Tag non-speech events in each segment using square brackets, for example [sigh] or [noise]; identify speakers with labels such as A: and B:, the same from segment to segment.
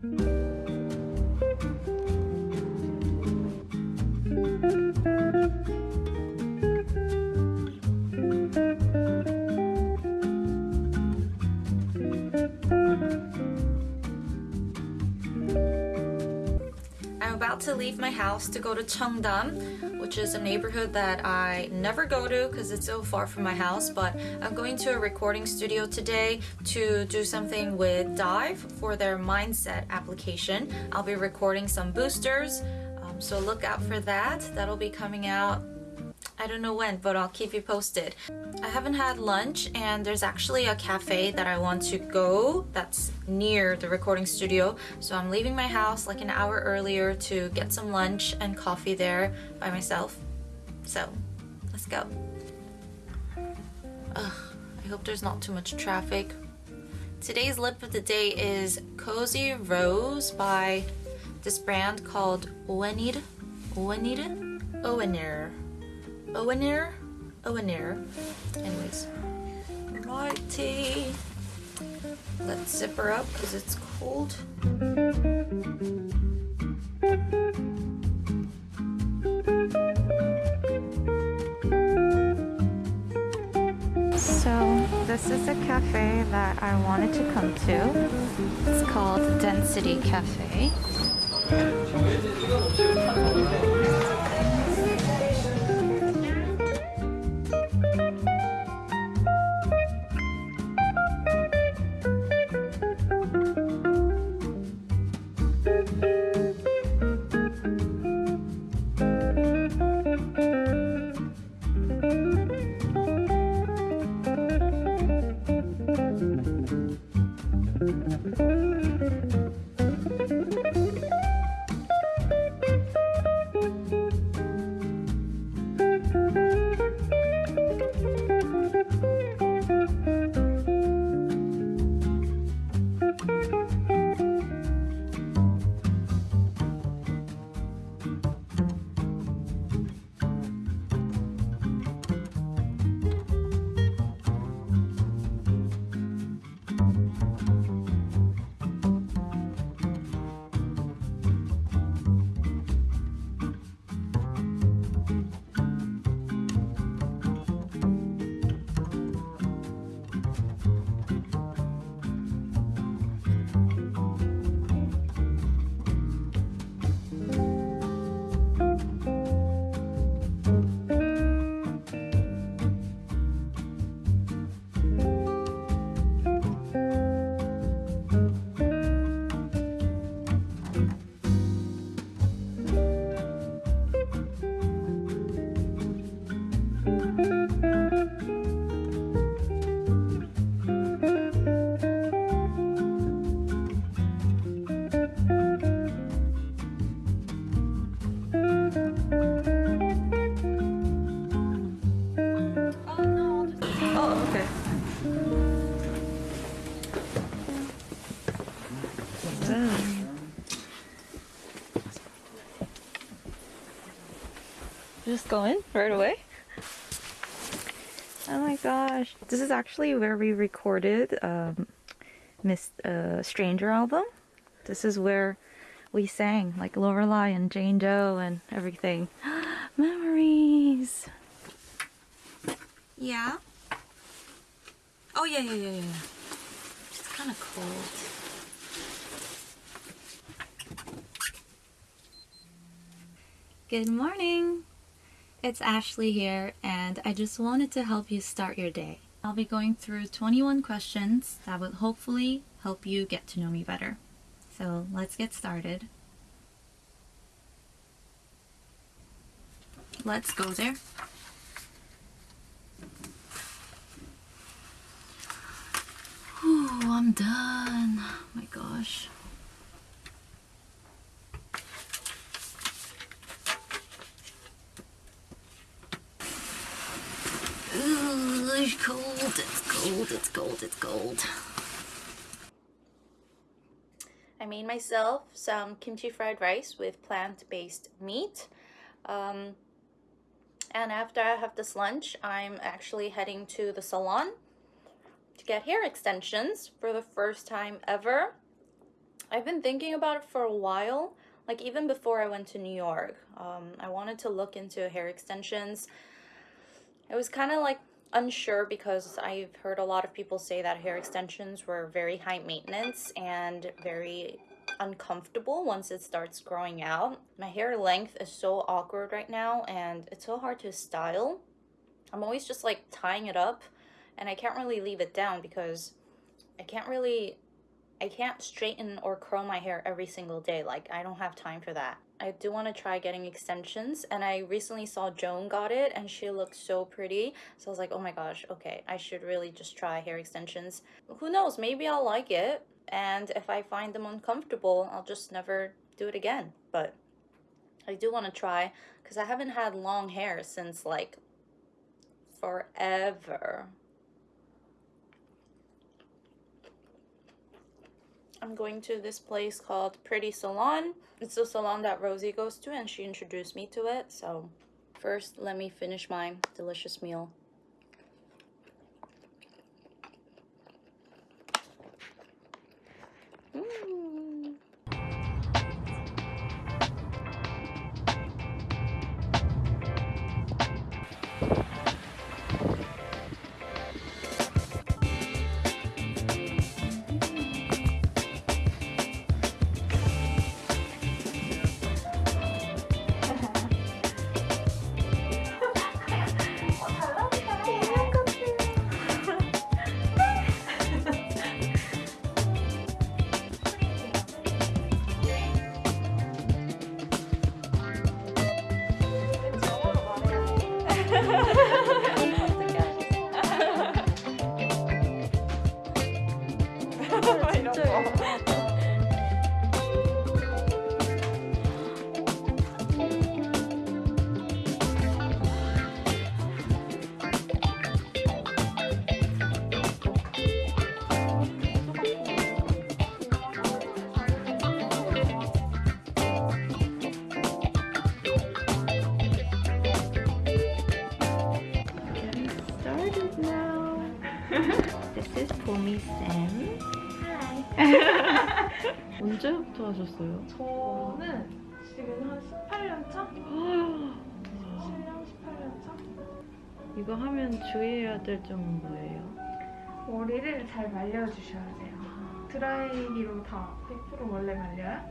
A: I'm about to leave my house to go to Cheongdam, which is a neighborhood that I never go to because it's so far from my house, but I'm going to a recording studio today to do something with Dive for their Mindset application. I'll be recording some boosters, um, so look out for that. That'll be coming out I don't know when, but I'll keep you posted. I haven't had lunch and there's actually a cafe that I want to go that's near the recording studio. So I'm leaving my house like an hour earlier to get some lunch and coffee there by myself. So let's go. Ugh, I hope there's not too much traffic. Today's lip of the day is Cozy Rose by this brand called Owenir. Owenir? Owenir. Owenir? Owenir. Anyways. Righty. Let's zip her up because it's cold. So this is a cafe that I wanted to come to. It's called Density Cafe. Just go in right away? Oh my gosh. This is actually where we recorded um, Miss uh, Stranger album. This is where we sang like Lorelai and Jane Doe and everything. [gasps] Memories. Yeah. Oh yeah, yeah, yeah, yeah. It's kind of cold. Good morning. It's Ashley here, and I just wanted to help you start your day. I'll be going through 21 questions that will hopefully help you get to know me better. So let's get started. Let's go there. Whew, I'm done. Oh my gosh. Ooh, it's cold, it's cold, it's cold, it's cold. I made myself some kimchi fried rice with plant-based meat. Um, and after I have this lunch, I'm actually heading to the salon to get hair extensions for the first time ever. I've been thinking about it for a while. Like even before I went to New York, um, I wanted to look into hair extensions. It was kind of like unsure because I've heard a lot of people say that hair extensions were very high maintenance and very uncomfortable once it starts growing out. My hair length is so awkward right now and it's so hard to style. I'm always just like tying it up and I can't really leave it down because I can't really I can't straighten or curl my hair every single day. Like I don't have time for that. I do want to try getting extensions and I recently saw Joan got it and she looked so pretty. So I was like, oh my gosh, okay, I should really just try hair extensions. Who knows, maybe I'll like it and if I find them uncomfortable, I'll just never do it again. But I do want to try because I haven't had long hair since like forever. I'm going to this place called Pretty Salon. It's the salon that Rosie goes to and she introduced me to it. So first, let me finish my delicious meal. Mm. [laughs]
B: 언제부터 하셨어요?
C: 저는 지금 한 18년 차? 17년, 18년 차?
B: 이거 하면 주의해야 될 점은 뭐예요?
C: 머리를 잘 말려주셔야 돼요. 드라이기로 다 100% 원래 말려요?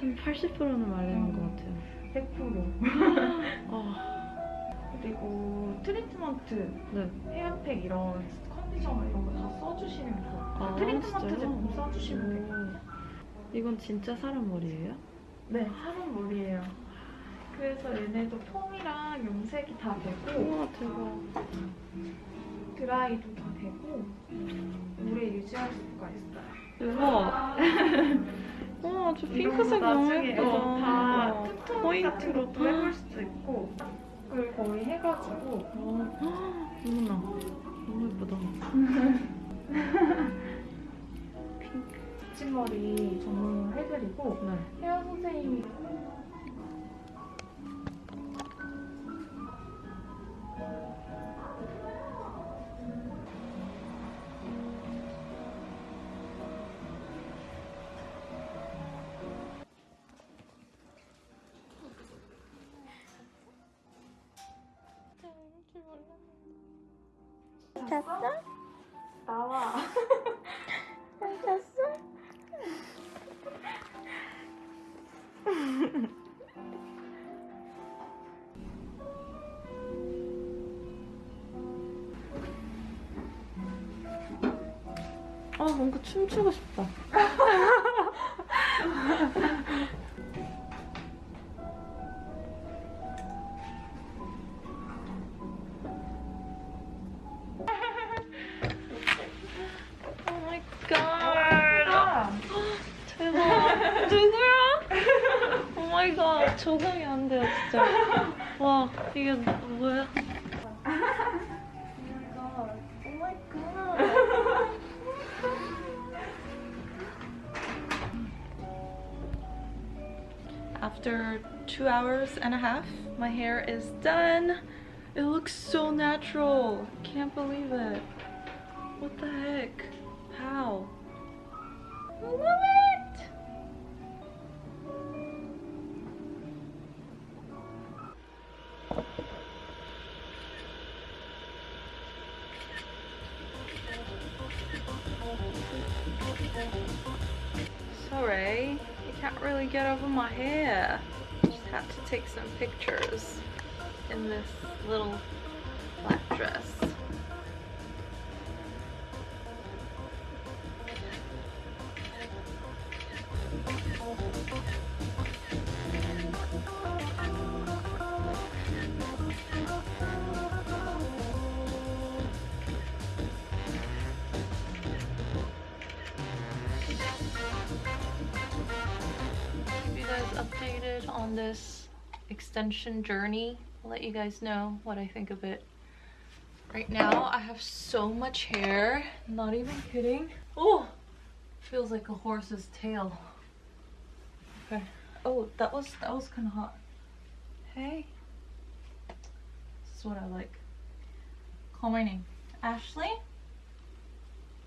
B: 한 80%는 말리는
C: 음.
B: 것 같아요.
C: 100%.
B: 아, [gasps]
C: 그리고 트리트먼트,
B: 네.
C: 헤어팩 이런 컨디셔너 이런 거 다 써주시면 좋아요.
B: 아,
C: 트리트먼트? 제품 써주시면.
B: 오. 이건 진짜 사람 머리예요?
C: 네, 사람 머리예요. 그래서 얘네도 폼이랑 염색이 다 되고
B: 우와, 대박.
C: 드라이도 다 되고 오래 유지할 수가 있어요.
B: 대박. [laughs] 우와,
C: 저거
B: 핑크색 너무 예쁘다.
C: 어, 다톤
B: 포인트로
C: 같은 것도 해볼 수도 있고 그걸 거의 해가지고
B: 어, [gasps] 어머나. 너무 예쁘다. [laughs]
C: 붙임머리 전문으로 해드리고
B: 네.
C: 헤어 선생님이
A: 잤어?
C: 나와
A: 잤어?
B: 아, 뭔가 춤추고 싶다. [laughs] Oh [laughs] After two hours and a half, my hair is done. It looks so natural. Can't believe it. What the heck? How?
A: Sorry, you can't really get over my hair. Just had to take some pictures in this little black dress. On this extension journey. I'll let you guys know what I think of it. Right now, I have so much hair. Not even kidding. Oh, feels like a horse's tail. Okay. Oh, that was that was kind of hot. Hey. This is what I like. Call my name. Ashley?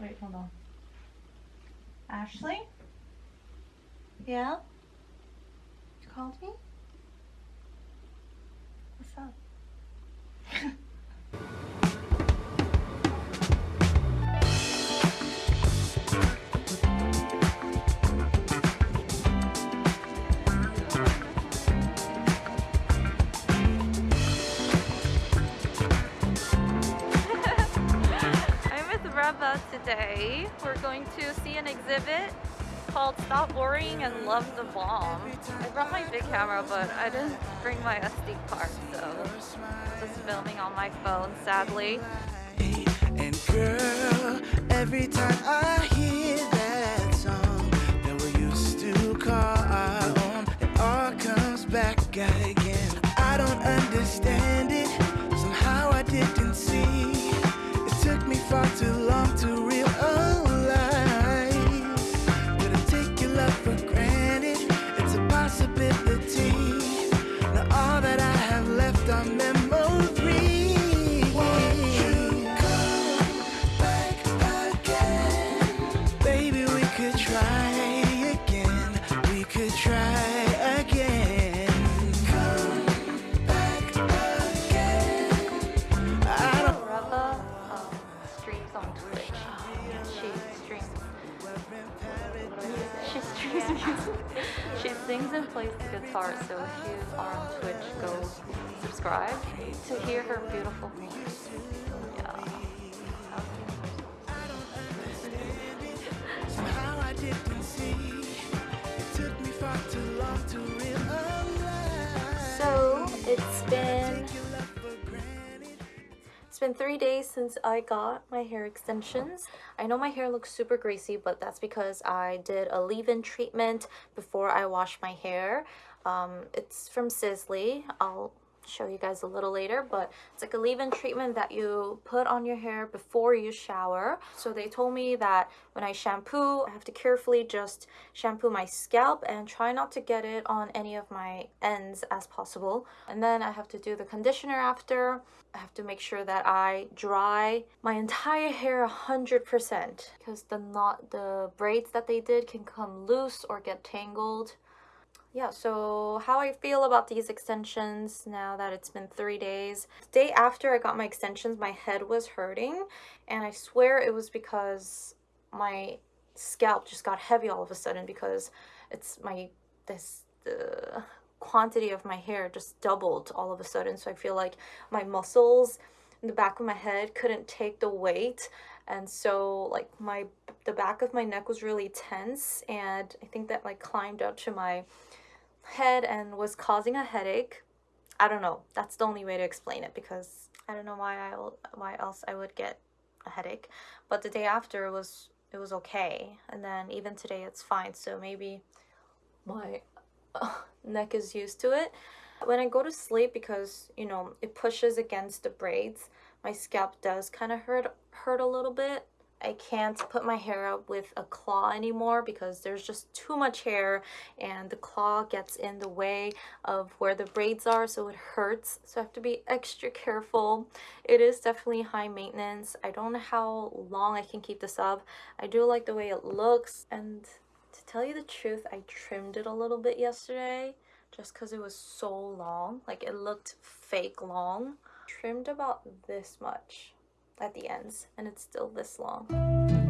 A: Wait, hold on. Ashley? Yeah? Called me? What's up? [laughs] Today. We're going to see an exhibit called Stop Worrying and Love the Bomb. I brought my big camera, but I didn't bring my SD card, so just filming on my phone, sadly.
D: And girl, every time I hear that song that we used to call our it all comes back again. I don't understand it,
A: She sings and plays the guitar, so if you are on Twitch, go subscribe to hear her beautiful voice. Yeah.
D: Somehow I didn't
A: It's been three days since I got my hair extensions. I know my hair looks super greasy, but that's because I did a leave-in treatment before I washed my hair. Um, it's from Sisley. I'll show you guys a little later, but it's like a leave-in treatment that you put on your hair before you shower. So they told me that when I shampoo, I have to carefully just shampoo my scalp and try not to get it on any of my ends as possible. And then I have to do the conditioner after. I have to make sure that I dry my entire hair 100% because the knot, the braids that they did can come loose or get tangled yeah, so how I feel about these extensions now that it's been three days. Day after I got my extensions, my head was hurting, and I swear it was because my scalp just got heavy all of a sudden because it's my this the quantity of my hair just doubled all of a sudden. So I feel like my muscles in the back of my head couldn't take the weight and so like my the back of my neck was really tense and I think that like climbed up to my head and was causing a headache. I don't know. That's the only way to explain it because I don't know why I why else I would get a headache. But the day after it was it was okay, and then even today it's fine. So maybe my [laughs] neck is used to it. When I go to sleep, because you know it pushes against the braids, my scalp does kind of hurt hurt a little bit. I can't put my hair up with a claw anymore because there's just too much hair and the claw gets in the way of where the braids are so it hurts. So I have to be extra careful. It is definitely high maintenance. I don't know how long I can keep this up. I do like the way it looks. And to tell you the truth I trimmed it a little bit yesterday just because it was so long. Like it looked fake long. Trimmed about this much at the ends and it's still this long